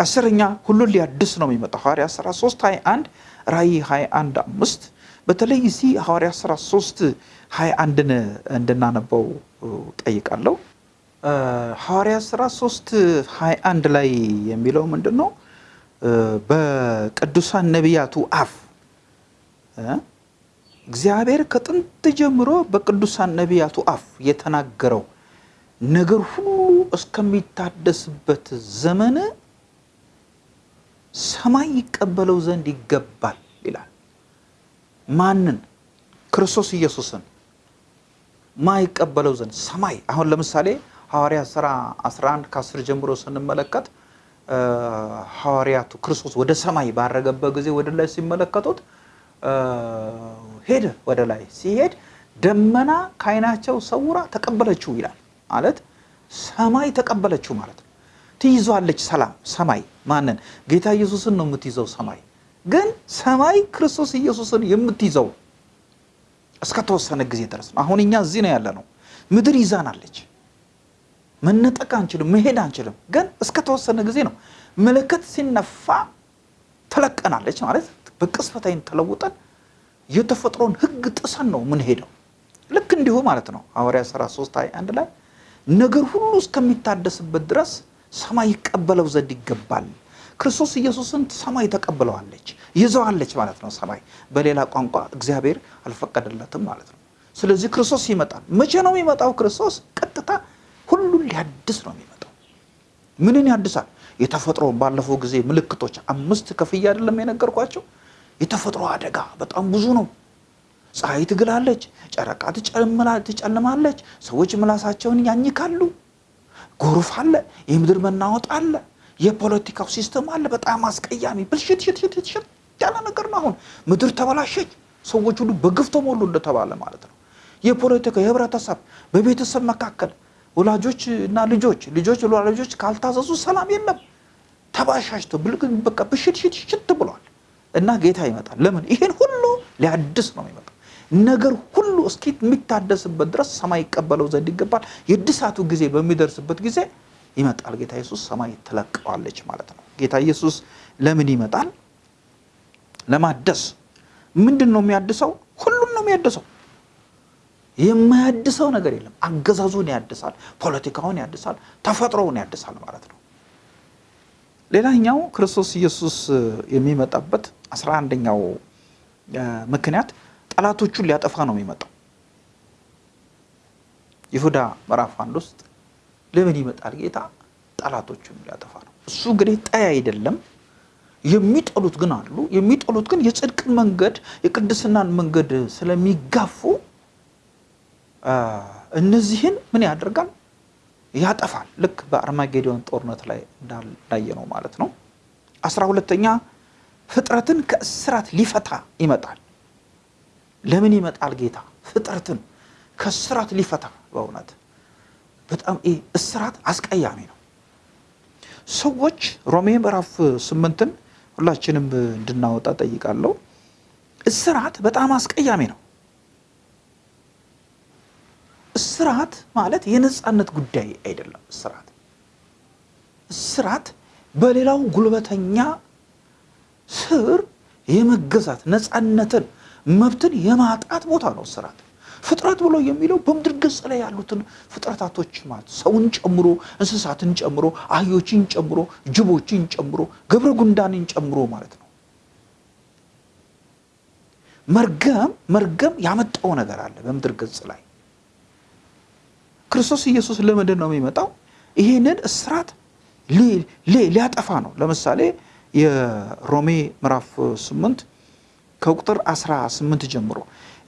አስረኛ ሁሉን ሊያድስ ነው የሚመጣው ሐዋርያ ሥራ 3 21 ራእይ 21 አምስት በተለይ እዚህ ሐዋርያ ሥራ 3 21ን እንድናነበው ጠይቃለሁ። ሐዋርያ ሥራ 3 21 ላይ የሚለው ምንድን ነው? በቅዱሳን ነቢያቱ አፍ እግዚአብሔር ከጥንት ጀምሮ በቅዱሳን ነቢያቱ አፍ የተናገረው ነገር ሁሉ እስከሚታደስበት ዘመን ሰማይ ይቀበለው ዘንድ ይገባል ይላል። ማንን? ክርስቶስ ኢየሱስን ማይቀበለው ዘንድ ሰማይ። አሁን ለምሳሌ ሐዋርያ ሥራ 11 ከ10 ጀምሮ ስንመለከት ሐዋርያቱ ክርስቶስ ወደ ሰማይ ባረገበት ጊዜ ወደ ላይ ሲመለከቱት ሄደ። ወደ ላይ ሲሄድ ደመና ከዓይናቸው ሰውራ ተቀበለችው ይላል። ማለት ሰማይ ተቀበለችው ማለት ነው። ትይዟለች ሰላም ሰማይ ማንን? ጌታ ኢየሱስን ነው የምትይዘው ሰማይ። ግን ሰማይ ክርስቶስ ኢየሱስን የምትይዘው እስከተወሰነ ጊዜ ድረስ ነው። አሁን እኛ እዚህ ነው ያለ ነው። ምድር ይዛናለች። መነጠቅ አንችልም፣ መሄድ አንችልም። ግን እስከተወሰነ ጊዜ ነው። መለከት ሲነፋ ትለቀናለች ማለት በቅጽበታይን ተለውጠን የተፈጥሮን ሕግ ጥሰን ነው ምንሄደው። ልክ እንዲሁ ማለት ነው። ሐዋርያ ሥራ 3 21 ላይ ነገር ሁሉ እስከሚታደስበት ድረስ ሰማይ ይቀበለው ዘንድ ይገባል። ክርስቶስ ኢየሱስን ሰማይ ተቀብለዋለች፣ ይዘዋለች ማለት ነው። ሰማይ በሌላ ቋንቋ እግዚአብሔር አልፈቀደለትም ማለት ነው። ስለዚህ ክርስቶስ ይመጣል። መቼ ነው የሚመጣው? ክርስቶስ ቀጥታ ሁሉን ሊያድስ ነው የሚመጣው። ምንን ያድሳል? የተፈጥሮ ባለፈው ጊዜ ምልክቶች አምስት ከፍዬ አይደለም የነገርኳቸው። የተፈጥሮ አደጋ በጣም ብዙ ነው። ፀሐይ ትግላለች፣ ጨረቃ ትጨልማለች፣ ሰዎች ምላሳቸውን ያኝካሉ፣ ጎርፍ አለ፣ የምድር መናወጥ አለ፣ የፖለቲካው system አለ። በጣም አስቀያሚ ብልሽትሽት ያለ ነገር ነው። አሁን ምድር ተበላሸች፣ ሰዎች ሁሉ በግፍ ተሞሉ እንደተባለ ማለት ነው። የፖለቲካ የህብረተሰብ በቤተሰብ መካከል ወላጆች እና ልጆች ልጆች ለወላጆች ካልታዘዙ ሰላም የለም። ብልግ በቃ ብሽት ሽት ሽት ብሏል እና ጌታ ይመጣል። ለምን? ይሄን ሁሉ ሊያድስ ነው የሚመጣው። ነገር ሁሉ እስኪ የሚታደስበት ድረስ ሰማይ ይቀበለው ዘንድ ይገባል። የእድሳቱ ጊዜ በሚደርስበት ጊዜ ይመጣል ጌታ ኢየሱስ። ሰማይ ትለቀዋለች ማለት ነው። ጌታ ኢየሱስ ለምን ይመጣል? ለማደስ። ምንድን ነው የሚያድሰው? ሁሉን ነው የሚያድሰው። የማያድሰው ነገር የለም። አገዛዙን ያድሳል፣ ፖለቲካውን ያድሳል፣ ተፈጥሮውን ያድሳል ማለት ነው። ሌላኛው ክርስቶስ ኢየሱስ የሚመጣበት አስራ አንደኛው ምክንያት ጠላቶቹን ሊያጠፋ ነው የሚመጣው። ይሁዳ ምዕራፍ አንድ ውስጥ ለምን ይመጣል ጌታ? ጠላቶቹን ሊያጠፋ ነው። እሱ እንግዲህ ጠይ አይደለም። የሚጠሉት ግን አሉ። የሚጠሉት ግን የጽድቅን መንገድ የቅድስናን መንገድ ስለሚጋፉ እነዚህን ምን ያደርጋል? ያጠፋል። ልክ በአርማጌዶን ጦርነት ላይ እንዳየ ነው ማለት ነው። አስራ ሁለተኛ ፍጥረትን ከእስራት ሊፈታ ይመጣል። ለምን ይመጣል ጌታ? ፍጥረትን ከእስራት ሊፈታ። በእውነት በጣም ይህ እስራት አስቀያሚ ነው። ሰዎች ሮሜ ምዕራፍ ስምንትን ሁላችንም እንድናወጣ ጠይቃለሁ። እስራት በጣም አስቀያሚ ነው። እስራት ማለት የነፃነት ጉዳይ አይደለም። እስራት እስራት በሌላው ጉልበተኛ ስር የመገዛት ነፃነትን፣ መብትን የማጣት ቦታ ነው እስራት። ፍጥረት ብሎ የሚለው በምድር ገጽ ላይ ያሉትን ፍጥረታቶች ማለት ሰውን ጨምሮ እንስሳትን ጨምሮ አህዮችን ጨምሮ ጅቦችን ጨምሮ ገብረ ጉንዳንን ጨምሮ ማለት ነው። መርገም መርገም ያመጣው ነገር አለ በምድር ገጽ ላይ ክርስቶስ ኢየሱስ ለምንድን ነው የሚመጣው? ይህንን እስራት ሊያጠፋ ነው። ለምሳሌ የሮሜ ምዕራፍ 8 ከቁጥር 18 ጀምሮ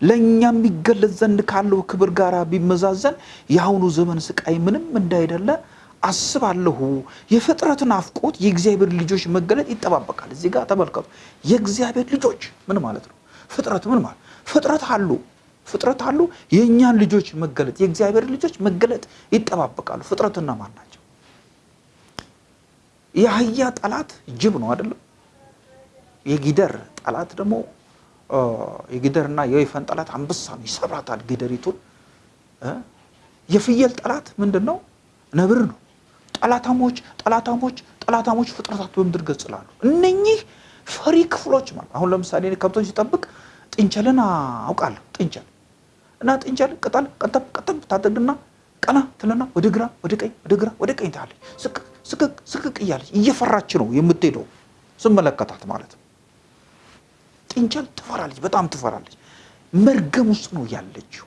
ለእኛ የሚገለጽ ዘንድ ካለው ክብር ጋር ቢመዛዘን የአሁኑ ዘመን ስቃይ ምንም እንዳይደለ አስባለሁ። የፍጥረት ናፍቆት የእግዚአብሔር ልጆች መገለጥ ይጠባበቃል። እዚህ ጋር ተመልከቱ። የእግዚአብሔር ልጆች ምን ማለት ነው? ፍጥረት ምን ማለት ፍጥረት አሉ ፍጥረት አሉ። የእኛን ልጆች መገለጥ የእግዚአብሔር ልጆች መገለጥ ይጠባበቃሉ። ፍጥረትና ማን ናቸው? የአህያ ጠላት ጅብ ነው አይደለም? የጊደር ጠላት ደግሞ የጊደርና የወይፈን ጠላት አንበሳ ነው፣ ይሰብራታል ጊደሪቱን። የፍየል ጠላት ምንድን ነው? ነብር ነው። ጠላታሞች ጠላታሞች ጠላታሞች ፍጥረታት በምድር ገጽ ላሉ እነኚህ ፈሪ ክፍሎች ማለት አሁን ለምሳሌ ከብቶች ሲጠብቅ ጥንቸልን አውቃለሁ። ጥንቸል እና ጥንቸል ቅጠል ቀጠብ ቀጠብ ታደርግና ቀና ትልና ወደ ግራ ወደ ቀኝ ወደ ግራ ወደ ቀኝ ስቅቅ ስቅቅ ስቅቅ እያለች እየፈራች ነው የምትሄደው ስመለከታት ማለት ነው። ጥንቸል ትፈራለች፣ በጣም ትፈራለች። መርገም ውስጥ ነው ያለችው።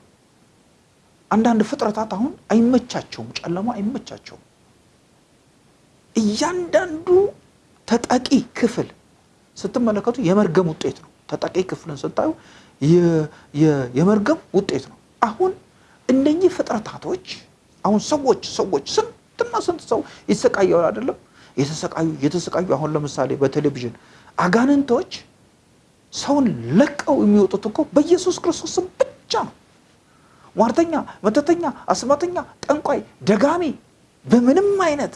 አንዳንድ ፍጥረታት አሁን አይመቻቸውም፣ ጨለማ አይመቻቸውም። እያንዳንዱ ተጠቂ ክፍል ስትመለከቱ የመርገም ውጤት ነው። ተጠቂ ክፍልን ስታዩ የመርገም ውጤት ነው። አሁን እነኚህ ፍጥረታቶች አሁን ሰዎች ሰዎች ስንትና ስንት ሰው ይሰቃያል አይደለም? የተሰቃዩ የተሰቃዩ አሁን ለምሳሌ በቴሌቪዥን አጋንንቶች ሰውን ለቀው የሚወጡት እኮ በኢየሱስ ክርስቶስ ስም ብቻ ነው። ሟርተኛ፣ መተተኛ፣ አስማተኛ፣ ጠንቋይ፣ ደጋሚ በምንም አይነት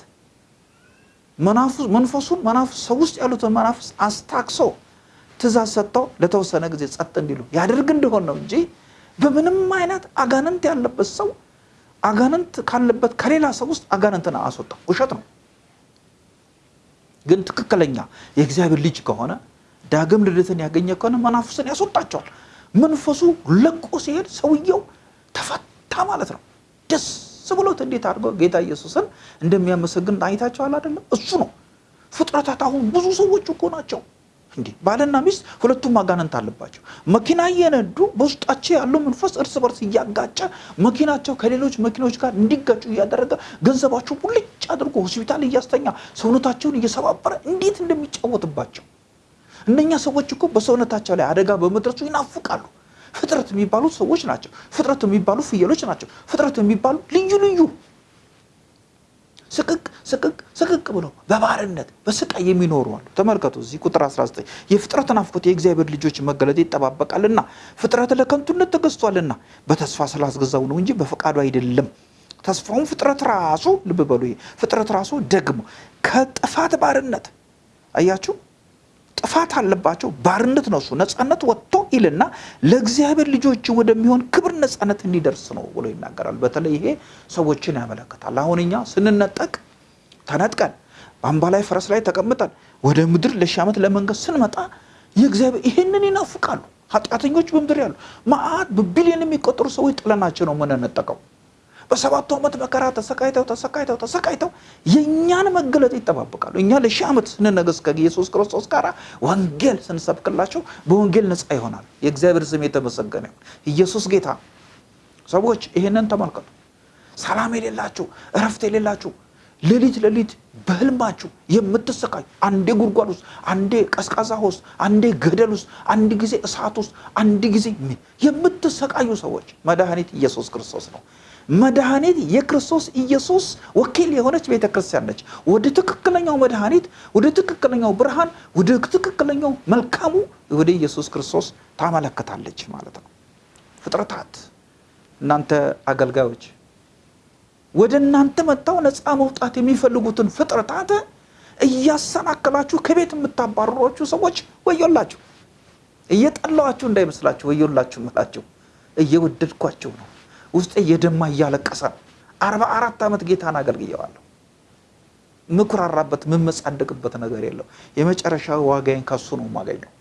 መንፈሱን መናፍስ ሰው ውስጥ ያሉትን መናፍስ አስታክሶ ትእዛዝ ሰጥተው ለተወሰነ ጊዜ ጸጥ እንዲሉ ያደርግ እንደሆን ነው እንጂ በምንም አይነት አጋንንት ያለበት ሰው አጋንንት ካለበት ከሌላ ሰው ውስጥ አጋንንትን አስወጣም። ውሸት ነው። ግን ትክክለኛ የእግዚአብሔር ልጅ ከሆነ ዳግም ልደትን ያገኘ ከሆነ መናፍስን ያስወጣቸዋል። መንፈሱ ለቆ ሲሄድ ሰውየው ተፈታ ማለት ነው። ደስ ብሎት እንዴት አድርገው ጌታ ኢየሱስን እንደሚያመሰግን አይታቸዋል አይደለም? እሱ ነው። ፍጥረታት አሁን ብዙ ሰዎች እኮ ናቸው እንዲህ ባልና ሚስት ሁለቱም አጋንንት አለባቸው። መኪና እየነዱ በውስጣቸው ያለው መንፈስ እርስ በርስ እያጋጨ መኪናቸው ከሌሎች መኪናዎች ጋር እንዲጋጩ እያደረገ ገንዘባቸው ሙልጭ አድርጎ ሆስፒታል እያስተኛ ሰውነታቸውን እየሰባበረ እንዴት እንደሚጫወትባቸው እነኛ ሰዎች እኮ በሰውነታቸው ላይ አደጋ በመድረሱ ይናፍቃሉ። ፍጥረት የሚባሉ ሰዎች ናቸው። ፍጥረት የሚባሉ ፍየሎች ናቸው። ፍጥረት የሚባሉ ልዩ ልዩ ስቅቅ ስቅቅ ስቅቅ ብለው በባርነት በስቃይ የሚኖሩ አሉ። ተመልከቱ እዚህ ቁጥር 19 የፍጥረት ናፍቆት የእግዚአብሔር ልጆች መገለጥ ይጠባበቃልና ፍጥረት ለከንቱነት ተገዝቷልና በተስፋ ስላስገዛው ነው እንጂ በፈቃዱ አይደለም። ተስፋውን ፍጥረት ራሱ ልብ በሉ፣ ፍጥረት ራሱ ደግሞ ከጥፋት ባርነት አያችሁ ጥፋት አለባቸው። ባርነት ነው እሱ ነፃነት ወጥቶ ይልና ለእግዚአብሔር ልጆች ወደሚሆን ክብር ነፃነት እንዲደርስ ነው ብሎ ይናገራል። በተለይ ይሄ ሰዎችን ያመለክታል። አሁን እኛ ስንነጠቅ ተነጥቀን በአምባ ላይ ፈረስ ላይ ተቀምጠን ወደ ምድር ለሺህ ዓመት ለመንገስ ስንመጣ የእግዚአብሔር ይህንን ይናፍቃሉ። ኃጢአተኞች በምድር ያሉ መዓት በቢሊዮን የሚቆጠሩ ሰዎች ጥለናቸው ነው የምንነጠቀው። በሰባቱ ዓመት መከራ ተሰቃይተው ተሰቃይተው ተሰቃይተው የእኛን መገለጥ ይጠባበቃሉ። እኛ ለሺህ ዓመት ስንነገስ ከኢየሱስ ክርስቶስ ጋር ወንጌል ስንሰብክላቸው በወንጌል ነፃ ይሆናል። የእግዚአብሔር ስም የተመሰገነ ይሁን። ኢየሱስ ጌታ። ሰዎች ይህንን ተመልከቱ። ሰላም የሌላችሁ እረፍት የሌላችሁ ሌሊት ሌሊት በህልማችሁ የምትሰቃዩ አንዴ ጉድጓድ ውስጥ፣ አንዴ ቀዝቃዛ ውስጥ፣ አንዴ ገደል ውስጥ፣ አንድ ጊዜ እሳት ውስጥ፣ አንድ ጊዜ የምትሰቃዩ ሰዎች መድኃኒት ኢየሱስ ክርስቶስ ነው። መድኃኒት የክርስቶስ ኢየሱስ ወኪል የሆነች ቤተ ክርስቲያን ነች። ወደ ትክክለኛው መድኃኒት፣ ወደ ትክክለኛው ብርሃን፣ ወደ ትክክለኛው መልካሙ ወደ ኢየሱስ ክርስቶስ ታመለክታለች ማለት ነው። ፍጥረታት እናንተ አገልጋዮች ወደ እናንተ መጥተው ነፃ መውጣት የሚፈልጉትን ፍጥረታት እያሰናከላችሁ ከቤት የምታባረሯችሁ ሰዎች ወዮላችሁ። እየጠላዋችሁ እንዳይመስላችሁ ወዮላችሁ ምላችሁ እየወደድኳቸው ነው ውስጤ የደማ እያለቀሰ ነው። አርባ አራት ዓመት ጌታን አገልግየዋለሁ። ምኩራራበት ምመጻደቅበት ነገር የለው። የመጨረሻ ዋጋዬን ከሱ ነው የማገኘው።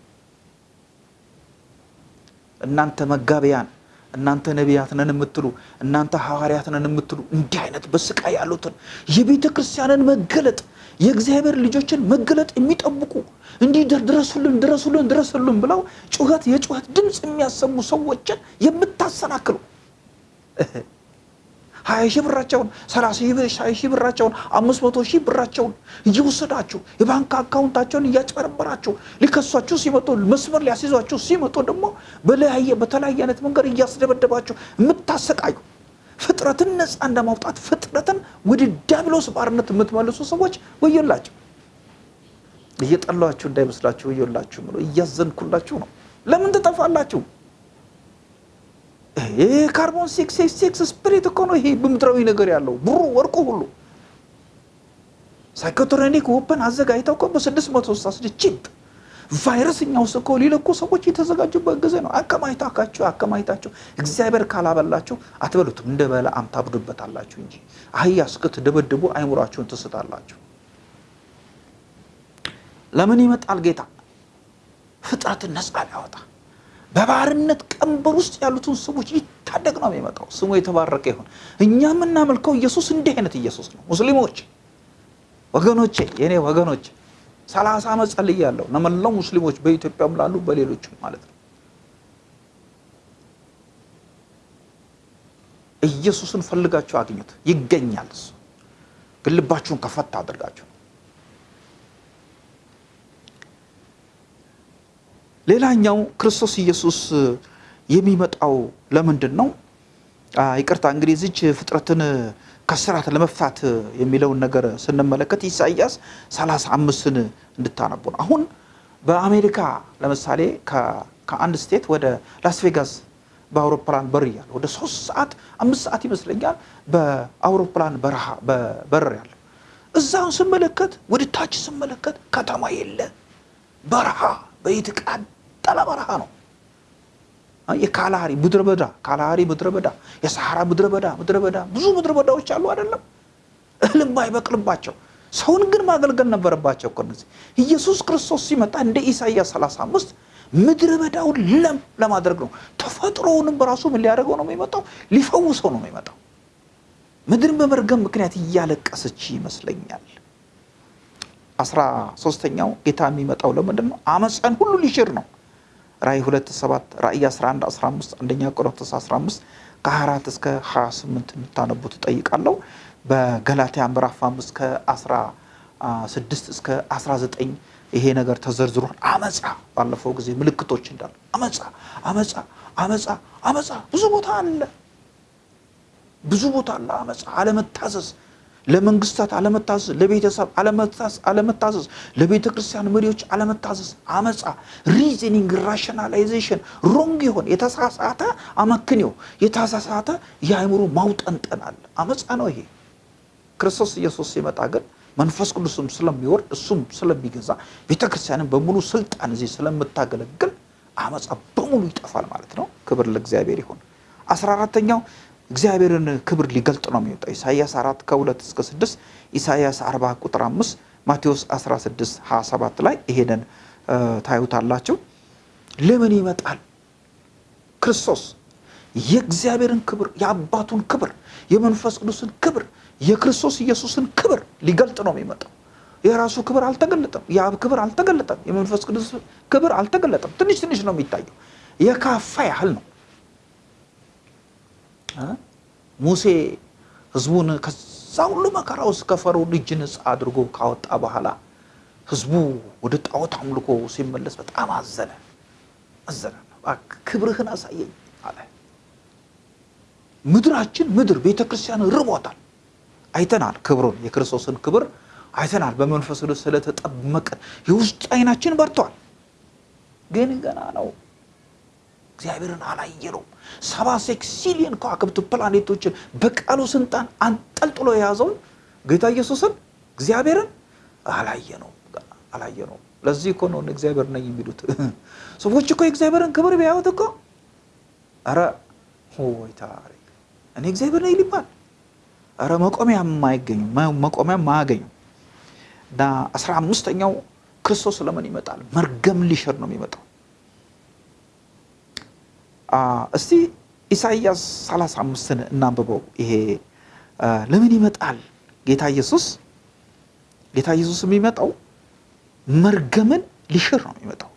እናንተ መጋቢያን፣ እናንተ ነቢያት ነን የምትሉ፣ እናንተ ሐዋርያት ነን የምትሉ እንዲህ አይነት በስቃይ ያሉትን የቤተ ክርስቲያንን መገለጥ የእግዚአብሔር ልጆችን መገለጥ የሚጠብቁ እንዲህ ድረሱልን ድረሱልን ድረሱልን ብለው ጩኸት የጩኸት ድምፅ የሚያሰሙ ሰዎችን የምታሰናክሉ ሀያ ሺህ ብራቸውን ሰላሳ ሺህ ብራቸውን አምስት መቶ ሺህ ብራቸውን እየወሰዳችሁ የባንክ አካውንታቸውን እያጭበረበራችሁ ሊከሷችሁ ሲመጡ መስመር ሊያስይዟችሁ ሲመጡ ደግሞ በለያየ በተለያየ አይነት መንገድ እያስደበደባችሁ የምታሰቃዩ ፍጥረትን ነፃ እንደማውጣት ፍጥረትን ወደ ዲያብሎስ ባርነት የምትመልሱ ሰዎች ወዮላችሁ። እየጠላችሁ እንዳይመስላችሁ ወዮላችሁ ብሎ እያዘንኩላችሁ ነው። ለምን ትጠፋላችሁ? ካርቦን ሲክስ ሲክስ ስፕሪት እኮ ነው። ይሄ በምድራዊ ነገር ያለው ብሩ ወርቁ ሁሉ ሳይኮትሮኒክ ወፐን አዘጋጅተው እኮ በስድስት መቶ ስድስት ቺፕ ቫይረስ እኛ ውስጥ እኮ ሊለኩ ሰዎች የተዘጋጁበት ጊዜ ነው። አከማይታካችሁ አከማይታችሁ እግዚአብሔር ካላበላችሁ አትበሉትም። እንደ በለዓም ታብዱበታላችሁ እንጂ አህያ እስክትደበድቡ አይምሯችሁን ትስታላችሁ። ለምን ይመጣል ጌታ? ፍጥረትን ነፃ ሊያወጣ በባርነት ቀንበር ውስጥ ያሉትን ሰዎች ሊታደግ ነው የሚመጣው። ስሙ የተባረከ ይሁን። እኛ የምናመልከው ኢየሱስ እንዲህ አይነት ኢየሱስ ነው። ሙስሊሞች ወገኖቼ፣ የኔ ወገኖች ሰላሳ ዓመት ጸልያለሁ ለመላው ሙስሊሞች በኢትዮጵያም ላሉ በሌሎችም ማለት ነው። ኢየሱስን ፈልጋችሁ አግኙት፣ ይገኛል። እሱ ግን ልባችሁን ከፈት አድርጋችሁ ሌላኛው ክርስቶስ ኢየሱስ የሚመጣው ለምንድን ነው? ይቅርታ እንግዲህ እዚች ፍጥረትን ከስራት ለመፍታት የሚለውን ነገር ስንመለከት ኢሳይያስ 35ን እንድታነቡ ነው። አሁን በአሜሪካ ለምሳሌ ከአንድ ስቴት ወደ ላስቬጋስ በአውሮፕላን በር ያለ ወደ ሶስት ሰዓት አምስት ሰዓት ይመስለኛል በአውሮፕላን በረሃ በር ያለው እዛውን ስመለከት ወደ ታች ስመለከት ከተማ የለ በረሃ በየተቃጠለ በረሃ ነው። የካላሃሪ ምድረ በዳ ካላሃሪ ምድረ በዳ፣ የሰሐራ ምድረ በዳ ምድረ በዳ ብዙ ምድረ በዳዎች አሉ አይደለም? እህል የማይበቅልባቸው ሰውን ግን ማገልገል ነበረባቸው እኮ እነዚህ። ኢየሱስ ክርስቶስ ሲመጣ እንደ ኢሳይያስ 35 ምድረ በዳውን ለም ለማድረግ ነው። ተፈጥሮውንም በራሱ ምን ሊያደርገው ነው የሚመጣው? ሊፈውሰው ነው የሚመጣው። ምድርን በመርገም ምክንያት እያለቀሰች ይመስለኛል። አስራ ሶስተኛው ጌታ የሚመጣው ለምንድን ነው? አመፀን ሁሉ ሊሽር ነው። ራእይ 2 7 ራእይ 11 15 አንደኛ ቆሮንቶስ 15 ከ24 እስከ 28 እንድታነቡ ትጠይቃለሁ። በገላትያ ምዕራፍ 5 ከ16 እስከ 19 ይሄ ነገር ተዘርዝሯል። አመፃ ባለፈው ጊዜ ምልክቶች እንዳሉ አመፃ አመፃ አመፃ አመፃ ብዙ ቦታ አለ፣ ብዙ ቦታ አለ አመፃ፣ አለመታዘዝ ለመንግስታት አለመታዘዝ፣ ለቤተሰብ አለመታዘዝ፣ ለቤተ ክርስቲያን መሪዎች አለመታዘዝ፣ አመፃ፣ reasoning፣ rationalization፣ wrong የሆነ የተሳሳተ አመክንዮ፣ የተሳሳተ የአእምሮ ማውጠንጠን አመፃ ነው ይሄ። ክርስቶስ ኢየሱስ ሲመጣ ግን መንፈስ ቅዱስም ስለሚወርድ እሱም ስለሚገዛ ቤተ ክርስቲያንን በሙሉ ስልጣን እዚህ ስለምታገለግል አመፃ በሙሉ ይጠፋል ማለት ነው። ክብር ለእግዚአብሔር ይሁን። አስራ አራተኛው እግዚአብሔርን ክብር ሊገልጥ ነው የሚወጣው። ኢሳይያስ 4 ከ2 እስከ 6፣ ኢሳይያስ 40 ቁጥር 5፣ ማቴዎስ 16 27 ላይ ይሄንን ታዩታላችሁ። ለምን ይመጣል ክርስቶስ? የእግዚአብሔርን ክብር፣ የአባቱን ክብር፣ የመንፈስ ቅዱስን ክብር፣ የክርስቶስ ኢየሱስን ክብር ሊገልጥ ነው የሚመጣው። የራሱ ክብር አልተገለጠም። የአብ ክብር አልተገለጠም። የመንፈስ ቅዱስ ክብር አልተገለጠም። ትንሽ ትንሽ ነው የሚታየው። የካፋ ያህል ነው። ሙሴ ህዝቡን ከዛ ሁሉ መከራ ውስጥ ከፈርዖን እጅ ነፃ አድርጎ ካወጣ በኋላ ህዝቡ ወደ ጣዖት አምልኮ ሲመለስ በጣም አዘነ አዘነ። ክብርህን አሳየኝ አለ። ምድራችን ምድር ቤተ ክርስቲያን ርቦታል። አይተናል፣ ክብሩን የክርስቶስን ክብር አይተናል። በመንፈስ ቅዱስ ስለተጠመቀን የውስጥ አይናችን በርቷል። ግን ገና ነው እግዚአብሔርን አላየነውም። ሰባ sextillion ከዋክብት ፕላኔቶችን በቃሉ ስልጣን አንጠልጥሎ የያዘውን ጌታ ኢየሱስን እግዚአብሔርን አላየነውም አላየነውም። ለዚህ እኮ ነው እግዚአብሔር ነኝ የሚሉት ሰዎች እኮ የእግዚአብሔርን ክብር ቢያዩት እኮ ኧረ ወይ ታሪክ እኔ እግዚአብሔር ነኝ ሊባል ኧረ መቆሚያ የማይገኙ መቆሚያ ማያገኙ እና አስራ አምስተኛው ክርስቶስ ለምን ይመጣል? መርገም ሊሽር ነው የሚመጣው። እስቲ ኢሳይያስ 35ን እናንብበው። ይሄ ለምን ይመጣል ጌታ ኢየሱስ? ጌታ ኢየሱስ የሚመጣው መርገምን ሊሽር ነው የሚመጣው።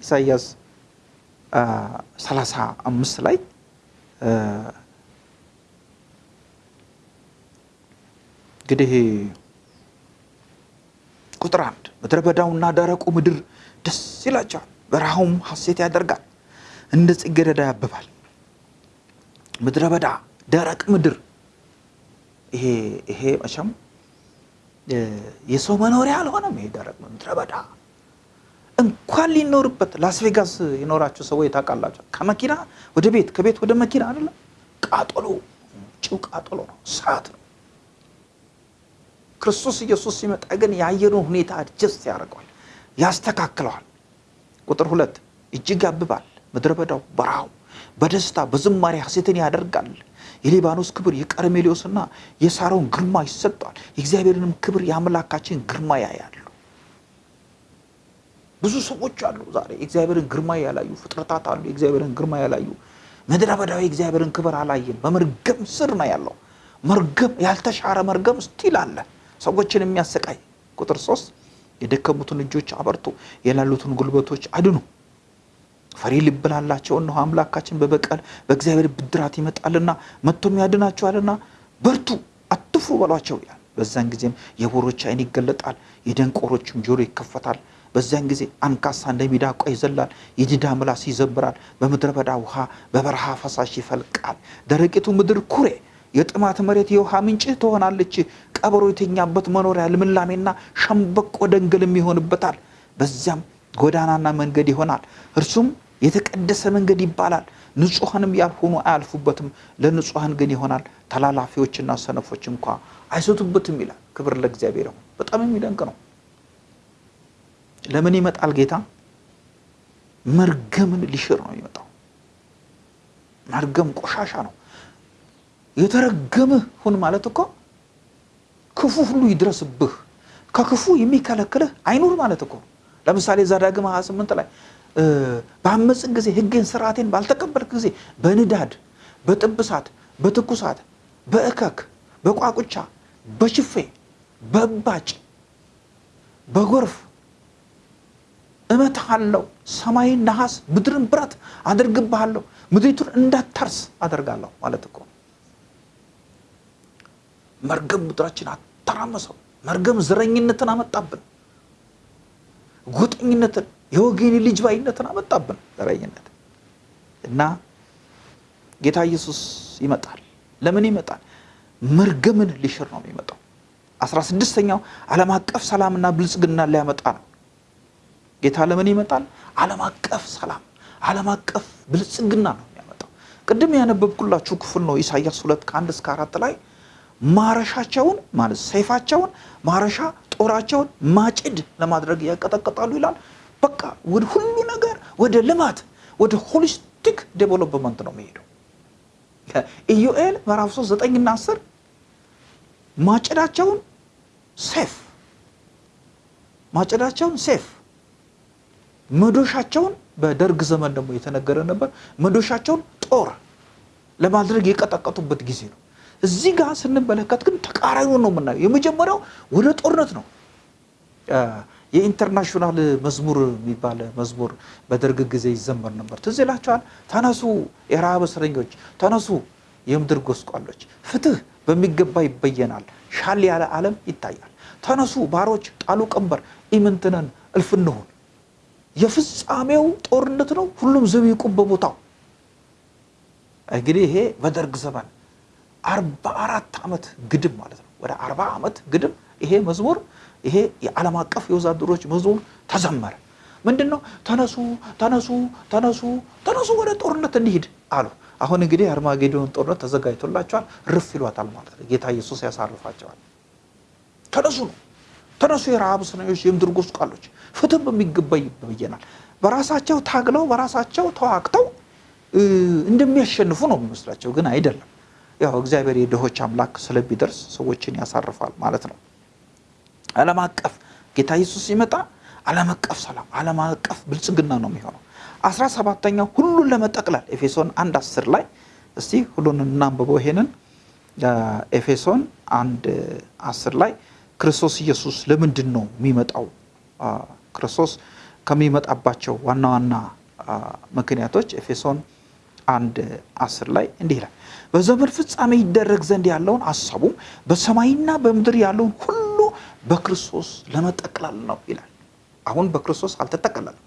ኢሳይያስ 35 ላይ እንግዲህ ቁጥር አንድ ምድረ በዳውና ደረቁ ምድር ደስ ይላቸዋል፣ በረሃውም ሐሴት ያደርጋል እንደ ጽጌረዳ ያብባል። ምድረ በዳ ደረቅ ምድር ይሄ ይሄ መቼም የሰው መኖሪያ አልሆነም። ይሄ ደረቅ ምድረ በዳ እንኳን ሊኖርበት ላስ ቬጋስ የኖራችሁ ሰዎች ታውቃላችሁ። ከመኪና ወደ ቤት ከቤት ወደ መኪና አይደለም ቃጠሎ፣ ጭው ቃጠሎ ነው፣ እሳት ነው። ክርስቶስ ኢየሱስ ሲመጣ ግን የአየሩን ሁኔታ adjust ያደርገዋል፣ ያስተካክለዋል። ቁጥር ሁለት እጅግ ያብባል ምድረ በዳው በረሃው በደስታ በዝማሬ ሐሴትን ያደርጋል። የሊባኖስ ክብር የቀርሜሌዎስና የሳሮን ግርማ ይሰጠዋል። የእግዚአብሔርንም ክብር የአምላካችን ግርማ ያያሉ። ብዙ ሰዎች አሉ ዛሬ የእግዚአብሔርን ግርማ ያላዩ ፍጥረታት አሉ። የእግዚአብሔርን ግርማ ያላዩ ምድረ በዳዊ የእግዚአብሔርን ክብር አላየን። በመርገም ስር ነው ያለው። መርገም ያልተሻረ መርገም still አለ፣ ሰዎችን የሚያሰቃይ ቁጥር ሶስት የደከሙትን እጆች አበርቱ፣ የላሉትን ጉልበቶች አድኑ። ፈሪ ልብ ላላቸው እነሆ አምላካችን በበቀል በእግዚአብሔር ብድራት ይመጣልና መጥቶም ያድናቸዋልና በርቱ፣ አትፍሩ በሏቸው ይላል። በዛን ጊዜም የዕውሮች ዓይን ይገለጣል፣ የደንቆሮችም ጆሮ ይከፈታል። በዚያን ጊዜ አንካሳ እንደ ሚዳቋ ይዘላል፣ የዲዳ ምላስ ይዘብራል። በምድረ በዳ ውሃ በበረሃ ፈሳሽ ይፈልቃል። ደረቂቱ ምድር ኩሬ የጥማት መሬት የውሃ ምንጭ ትሆናለች። ቀበሮ የተኛበት መኖሪያ ልምላሜና ሸምበቆ ደንገልም ይሆንበታል። በዚያም ጎዳናና መንገድ ይሆናል፣ እርሱም የተቀደሰ መንገድ ይባላል። ንጹሐንም ያልሆኑ አያልፉበትም፣ ለንጹሐን ግን ይሆናል። ተላላፊዎችና ሰነፎች እንኳ አይሰቱበትም ይላል። ክብር ለእግዚአብሔር ይሁን። በጣም የሚደንቅ ነው። ለምን ይመጣል ጌታ? መርገምን ሊሽር ነው የሚመጣው። መርገም ቆሻሻ ነው። የተረገምህ ሁን ማለት እኮ ክፉ ሁሉ ይድረስብህ፣ ከክፉ የሚከለክልህ አይኑር ማለት እኮ። ለምሳሌ ዘዳግም 28 ላይ በአመፅን ጊዜ ሕጌን ስርዓቴን ባልተቀበልክ ጊዜ በንዳድ በጥብሳት በትኩሳት በእከክ በቋቁቻ በችፌ በእባጭ በጎርፍ እመታሃለሁ፣ ሰማይን ነሐስ ምድርን ብረት አደርግብሃለሁ፣ ምድሪቱን እንዳታርስ አደርጋለሁ ማለት እኮ መርገም ምድራችን አተራመሰው። መርገም ዘረኝነትን አመጣብን፣ ጎጠኝነትን፣ የወገኔ ልጅ ባይነትን አመጣብን ዘረኝነት እና ጌታ ኢየሱስ ይመጣል። ለምን ይመጣል? መርገምን ሊሽር ነው የሚመጣው። አስራ ስድስተኛው ዓለም አቀፍ ሰላምና ብልጽግና ሊያመጣ ነው። ጌታ ለምን ይመጣል? ዓለም አቀፍ ሰላም፣ ዓለም አቀፍ ብልጽግና ነው የሚያመጣው። ቅድም ያነበብኩላችሁ ክፍል ነው ኢሳያስ ሁለት ከአንድ እስከ አራት ላይ ማረሻቸውን ማለት ሰይፋቸውን ማረሻ ጦራቸውን ማጭድ ለማድረግ ያቀጠቅጣሉ ይላል። በቃ ወደ ሁሉ ነገር ወደ ልማት ወደ holistic development ነው የሚሄደው። ኢዩኤል ምዕራፍ 3 9ና 10 ማጭዳቸውን ሴፍ ማጭዳቸውን ሴፍ መዶሻቸውን በደርግ ዘመን ደግሞ የተነገረ ነበር። መዶሻቸውን ጦር ለማድረግ የቀጠቀጡበት ጊዜ ነው። እዚህ ጋር ስንመለከት ግን ተቃራኒውን ነው የምናየው። የመጀመሪያው ወደ ጦርነት ነው። የ international መዝሙር የሚባል መዝሙር በደርግ ጊዜ ይዘመር ነበር። ትዝ ይላችኋል? ተነሱ የረሃብ እስረኞች፣ ተነሱ የምድር ጎስቋሎች፣ ፍትህ በሚገባ ይበየናል፣ ሻል ያለ ዓለም ይታያል። ተነሱ ባሮች፣ ጣሉ ቀንበር፣ ኢምንትነን እልፍ እንሁን። የፍጻሜው ጦርነት ነው። ሁሉም ዘብ ይቁም በቦታው። እንግዲህ ይሄ በደርግ ዘመን አርባ አራት ዓመት ግድም ማለት ነው። ወደ አርባ ዓመት ግድም ይሄ መዝሙር ይሄ የዓለም አቀፍ የወዛደሮች መዝሙር ተዘመረ። ምንድን ነው? ተነሱ ተነሱ ተነሱ ተነሱ ወደ ጦርነት እንሂድ አሉ። አሁን እንግዲህ የአርማጌዶን ጦርነት ተዘጋጅቶላቸዋል። ርፍ ይሏታል ማለት ነው። ጌታ ኢየሱስ ያሳርፋቸዋል። ተነሱ ነው ተነሱ የረሃብ እስረኞች፣ የምድር ጎስቋሎች፣ ፍትህ በሚገባ ይበየናል። በራሳቸው ታግለው በራሳቸው ተዋግተው እንደሚያሸንፉ ነው የሚመስላቸው፣ ግን አይደለም። ያው እግዚአብሔር የድሆች አምላክ ስለሚደርስ ሰዎችን ያሳርፋል ማለት ነው። ዓለም አቀፍ ጌታ ኢየሱስ ሲመጣ ዓለም አቀፍ ሰላም፣ ዓለም አቀፍ ብልጽግና ነው የሚሆነው። አስራ ሰባተኛው ሁሉን ለመጠቅለል ኤፌሶን አንድ አስር ላይ እስቲ ሁሉን እናንብበው። ይሄንን ኤፌሶን አንድ አስር ላይ ክርስቶስ ኢየሱስ ለምንድን ነው የሚመጣው? ክርስቶስ ከሚመጣባቸው ዋና ዋና ምክንያቶች ኤፌሶን አንድ አስር ላይ እንዲህ ይላል በዘመን ፍጻሜ ይደረግ ዘንድ ያለውን አሳቡም በሰማይና በምድር ያለውን ሁሉ በክርስቶስ ለመጠቅለል ነው ይላል። አሁን በክርስቶስ አልተጠቀለለም።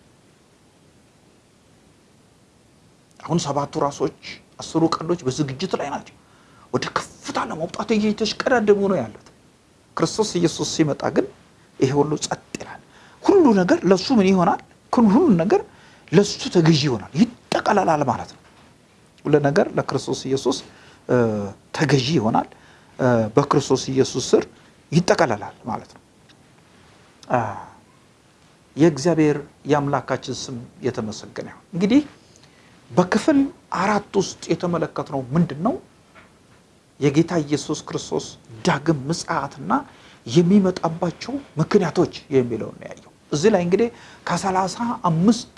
አሁን ሰባቱ ራሶች አስሩ ቀንዶች በዝግጅት ላይ ናቸው። ወደ ከፍታ ለመውጣት እየተሽቀዳደሙ ነው ያሉት። ክርስቶስ ኢየሱስ ሲመጣ ግን ይሄ ሁሉ ጸጥ ይላል። ሁሉ ነገር ለሱ ምን ይሆናል? ሁሉ ነገር ለሱ ተገዢ ይሆናል፣ ይጠቀለላል ማለት ነው። ሁሉ ነገር ለክርስቶስ ኢየሱስ ተገዢ ይሆናል። በክርስቶስ ኢየሱስ ስር ይጠቀለላል ማለት ነው። የእግዚአብሔር የአምላካችን ስም የተመሰገነ ይሁን። እንግዲህ በክፍል አራት ውስጥ የተመለከትነው ምንድን ነው? የጌታ ኢየሱስ ክርስቶስ ዳግም ምጽአትና የሚመጣባቸው ምክንያቶች የሚለውን ያየው። እዚህ ላይ እንግዲህ ከሰላሳ አምስት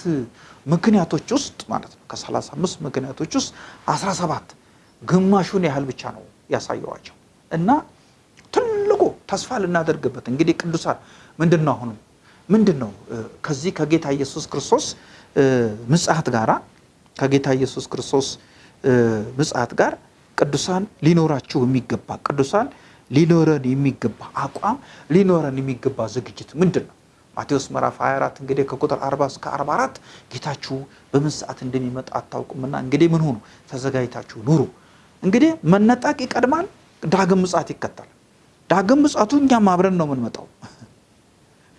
ምክንያቶች ውስጥ ማለት ነው ከሰላሳ አምስት ምክንያቶች ውስጥ አስራ ሰባት ግማሹን ያህል ብቻ ነው ያሳየዋቸው እና ትልቁ ተስፋ ልናደርግበት እንግዲህ ቅዱሳን ምንድን ነው አሁንም ምንድን ነው ከዚህ ከጌታ ኢየሱስ ክርስቶስ ምጽአት ጋራ ከጌታ ኢየሱስ ክርስቶስ ምጽአት ጋር ቅዱሳን ሊኖራችሁ የሚገባ ቅዱሳን ሊኖረን የሚገባ አቋም ሊኖረን የሚገባ ዝግጅት ምንድን ነው? ማቴዎስ ምዕራፍ 24 እንግዲህ ከቁጥር 40 እስከ 44 ጌታችሁ በምን ሰዓት እንደሚመጣ አታውቁምና እንግዲህ ምን ሆኑ? ተዘጋጅታችሁ ኑሩ። እንግዲህ መነጠቅ ይቀድማል፣ ዳግም ምጽአት ይከተላል። ዳግም ምጽአቱ እኛም አብረን ነው የምንመጣው።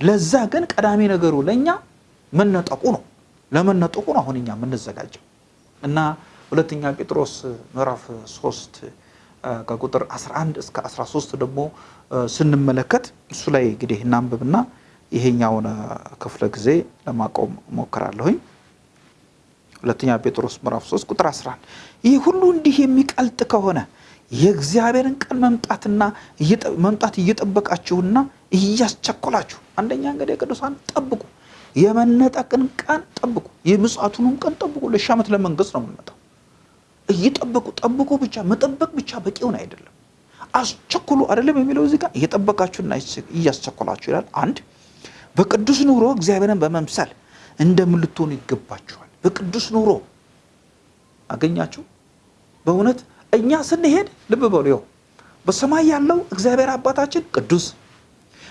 ለዛ ግን ቀዳሚ ነገሩ ለእኛ መነጠቁ ነው። ለመነጠቁ ነው አሁን እኛ የምንዘጋጀው እና ሁለተኛ ጴጥሮስ ምዕራፍ 3 ከቁጥር 11 እስከ 13 ደግሞ ስንመለከት እሱ ላይ እንግዲህ እናንብብና ይሄኛውን ክፍለ ጊዜ ለማቆም ሞክራለሁኝ። ሁለተኛ ጴጥሮስ ምዕራፍ 3 ቁጥር 11 ይህ ሁሉ እንዲህ የሚቀልጥ ከሆነ የእግዚአብሔርን ቀን መምጣትና መምጣት እየጠበቃችሁና እያስቸኮላችሁ አንደኛ እንግዲህ ቅዱሳን ጠብቁ፣ የመነጠቅን ቀን ጠብቁ፣ የምጽአቱንም ቀን ጠብቁ። ለሺህ ዓመት ለመንግስት ነው የምንመጣው። እየጠበቁ ጠብቁ ብቻ መጠበቅ ብቻ በቂውን አይደለም። አስቸኩሉ አይደለም የሚለው እዚህ ጋር እየጠበቃችሁና እያስቸኮላችሁ ይላል። አንድ በቅዱስ ኑሮ እግዚአብሔርን በመምሰል እንደምን ልትሆኑ ይገባችኋል። በቅዱስ ኑሮ አገኛችሁ። በእውነት እኛ ስንሄድ ልብ በሉ፣ ይኸው በሰማይ ያለው እግዚአብሔር አባታችን ቅዱስ፣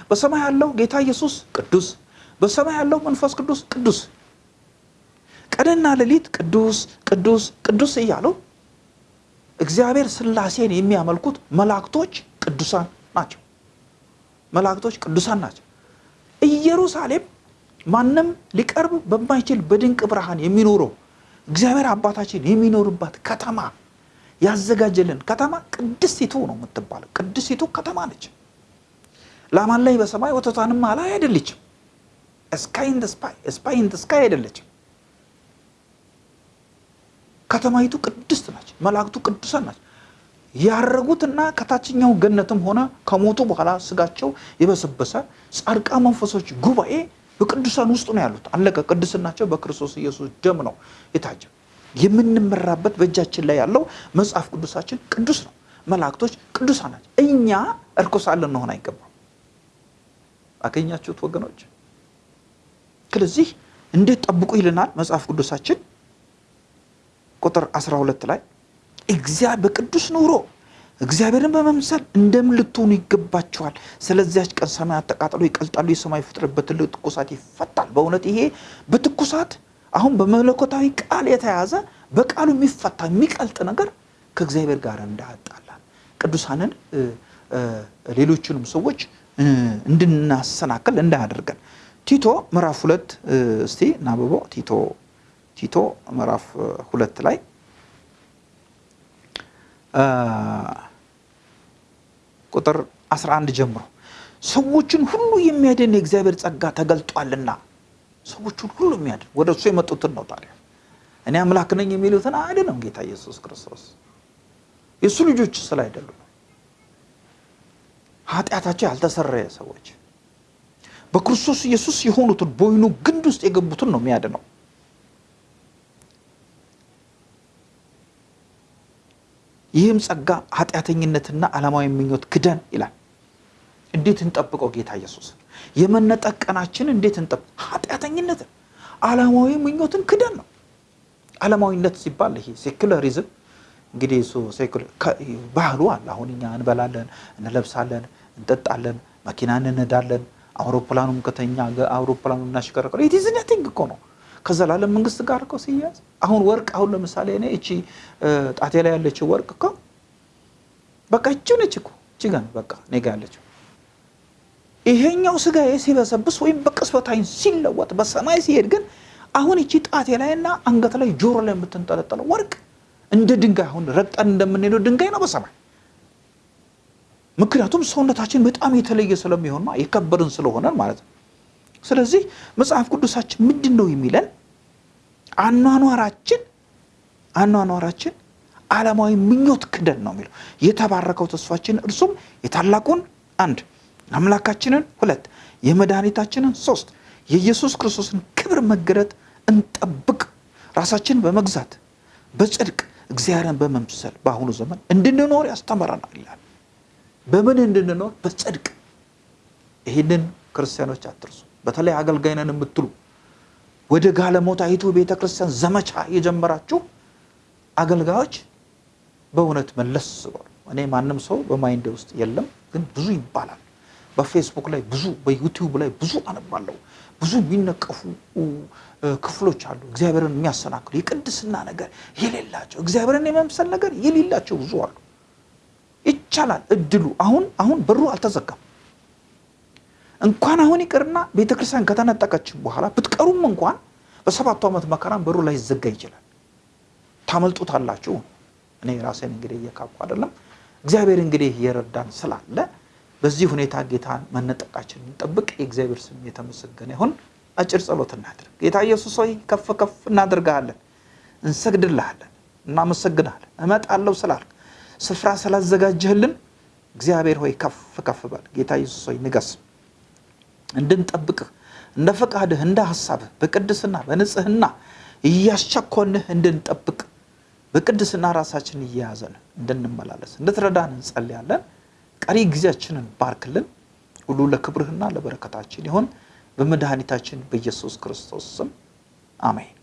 በሰማይ ያለው ጌታ ኢየሱስ ቅዱስ፣ በሰማይ ያለው መንፈስ ቅዱስ ቅዱስ፣ ቀንና ሌሊት ቅዱስ ቅዱስ ቅዱስ እያሉ እግዚአብሔር ስላሴን የሚያመልኩት መላእክቶች ቅዱሳን ናቸው። መላእክቶች ቅዱሳን ናቸው። ኢየሩሳሌም ማንም ሊቀርብ በማይችል በድንቅ ብርሃን የሚኖረው እግዚአብሔር አባታችን የሚኖርባት ከተማ ያዘጋጀልን ከተማ ቅድስቲቱ ነው የምትባለው። ቅድስቲቱ ከተማ ነች። ላማን ላይ በሰማይ ወተቷንም ላይ አይደለችም። ስካይ ስፓይ ስካይ አይደለችም። ከተማይቱ ቅድስት ናች። መላእክቱ ቅዱሳን ናቸው። ያረጉትና ከታችኛው ገነትም ሆነ ከሞቱ በኋላ ስጋቸው የበሰበሰ ጻድቃ መንፈሶች ጉባኤ በቅዱሳን ውስጥ ነው ያሉት። አለቀ። ቅድስናቸው በክርስቶስ ኢየሱስ ደም ነው የታጀው። የምንመራበት በእጃችን ላይ ያለው መጽሐፍ ቅዱሳችን ቅዱስ ነው። መላእክቶች ቅዱሳን ናቸው። እኛ እርኩሳን ልንሆን አይገባም። አገኛችሁት ወገኖች? ስለዚህ እንዴት ጠብቁ ይልናል መጽሐፍ ቅዱሳችን ቁጥር 12 ላይ እግዚአብሔር በቅዱስ ኑሮ እግዚአብሔርን በመምሰል እንደምን ልትሆኑ ይገባችኋል። ስለዚያች ቀን ሰማያት ተቃጥሎ ይቀልጣሉ፣ የሰማይ ፍጥረት በትልቅ ትኩሳት ይፈታል። በእውነት ይሄ በትኩሳት አሁን በመለኮታዊ ቃል የተያዘ በቃሉ የሚፈታ የሚቀልጥ ነገር ከእግዚአብሔር ጋር እንዳያጣላን ቅዱሳንን ሌሎችንም ሰዎች እንድናሰናክል እንዳያደርገን ቲቶ ምዕራፍ ሁለት እስቲ እናብበው ቲቶ ቲቶ ምዕራፍ ሁለት ላይ ቁጥር 11 ጀምሮ ሰዎችን ሁሉ የሚያድን የእግዚአብሔር ጸጋ ተገልጧልና ሰዎችን ሁሉ የሚያድን ወደ እሱ የመጡትን ነው። ታዲያ እኔ አምላክ ነኝ የሚሉትን አይደለም ጌታ ኢየሱስ ክርስቶስ የእሱ ልጆች ስለ አይደሉም ኃጢአታቸው ያልተሰረየ ሰዎች በክርስቶስ ኢየሱስ የሆኑትን በወይኑ ግንድ ውስጥ የገቡትን ነው የሚያድነው። ይህም ጸጋ ኃጢአተኝነትና ዓለማዊ ምኞት ክደን ይላል። እንዴት እንጠብቀው? ጌታ ኢየሱስን የመነጠቅ ቀናችን እንዴት እንጠብቅ? ኃጢአተኝነትን ዓለማዊ ምኞትን ክደን ነው። ዓለማዊነት ሲባል ይሄ ሴኩላሪዝም እንግዲህ እሱ ባህሉ አለ። አሁን እኛ እንበላለን፣ እንለብሳለን፣ እንጠጣለን፣ መኪና እንነዳለን፣ አውሮፕላኑም ከተኛ አውሮፕላኑ እናሽከረከረ የቲዝነቲንግ እኮ ነው ከዘላለም መንግስት ጋር እኮ ሲያዝ አሁን ወርቅ አሁን ለምሳሌ እኔ እቺ ጣቴ ላይ ያለችው ወርቅ እኮ በቃ እቺው ነች እኮ እቺ ጋ ነው በቃ እኔ ጋ ያለችው። ይሄኛው ስጋዬ ሲበሰብስ ወይም በቅጽበት ዓይን ሲለወጥ በሰማይ ሲሄድ ግን አሁን እቺ ጣቴ ላይ እና አንገት ላይ ጆሮ ላይ የምትንጠለጠለው ወርቅ እንደ ድንጋይ አሁን ረግጠን እንደምንሄደው ድንጋይ ነው በሰማይ ምክንያቱም ሰውነታችን በጣም የተለየ ስለሚሆንና የከበርን ስለሆነን ማለት ነው። ስለዚህ መጽሐፍ ቅዱሳችን ምንድን ነው የሚለን? አኗኗራችን አኗኗራችን ዓለማዊ ምኞት ክደን ነው የሚለው። የተባረከው ተስፋችን እርሱም የታላቁን አንድ አምላካችንን ሁለት የመድኃኒታችንን ሶስት የኢየሱስ ክርስቶስን ክብር መገለጥ እንጠብቅ። ራሳችን በመግዛት በጽድቅ እግዚአብሔርን በመምሰል በአሁኑ ዘመን እንድንኖር ያስተምረናል ይላል። በምን እንድንኖር? በጽድቅ። ይህንን ክርስቲያኖች አትርሱ። በተለይ አገልጋይ ነን የምትሉ ወደ ጋለሞታይቱ ቤተ ክርስቲያን ዘመቻ የጀመራችሁ አገልጋዮች በእውነት መለስ በሉ። እኔ ማንም ሰው በማይንድ ውስጥ የለም፣ ግን ብዙ ይባላል። በፌስቡክ ላይ ብዙ፣ በዩቲዩብ ላይ ብዙ አነባለሁ። ብዙ የሚነቀፉ ክፍሎች አሉ። እግዚአብሔርን የሚያሰናክሉ የቅድስና ነገር የሌላቸው እግዚአብሔርን የመምሰል ነገር የሌላቸው ብዙ አሉ። ይቻላል እድሉ አሁን አሁን በሩ አልተዘጋም። እንኳን አሁን ይቅርና ቤተ ክርስቲያን ከተነጠቀች በኋላ ብትቀሩም እንኳን በሰባቱ ዓመት መከራም በሩ ላይ ይዘጋ ይችላል። ታመልጡታላችሁ። እኔ ራሴን እንግዲህ እየካኩ አይደለም። እግዚአብሔር እንግዲህ እየረዳን ስላለ በዚህ ሁኔታ ጌታን መነጠቃችን እንጠብቅ። የእግዚአብሔር ስም የተመሰገነ ይሁን። አጭር ጸሎት እናድርግ። ጌታ ኢየሱስ ሆይ ከፍ ከፍ እናደርግሃለን፣ እንሰግድልሃለን፣ እናመሰግንሃለን። እመጣለሁ ስላልክ ስፍራ ስላዘጋጀህልን እግዚአብሔር ሆይ ከፍ ከፍ በል። ጌታ ኢየሱስ ሆይ ንገስ፣ እንድንጠብቅህ እንደ ፈቃድህ እንደ ሐሳብህ በቅድስና በንጽህና እያሻኮንህ እንድንጠብቅ በቅድስና ራሳችን እየያዘን እንድንመላለስ እንድትረዳን እንጸልያለን። ቀሪ ጊዜያችንን ባርክልን። ሁሉ ለክብርህና ለበረከታችን ይሁን። በመድኃኒታችን በኢየሱስ ክርስቶስ ስም አሜን።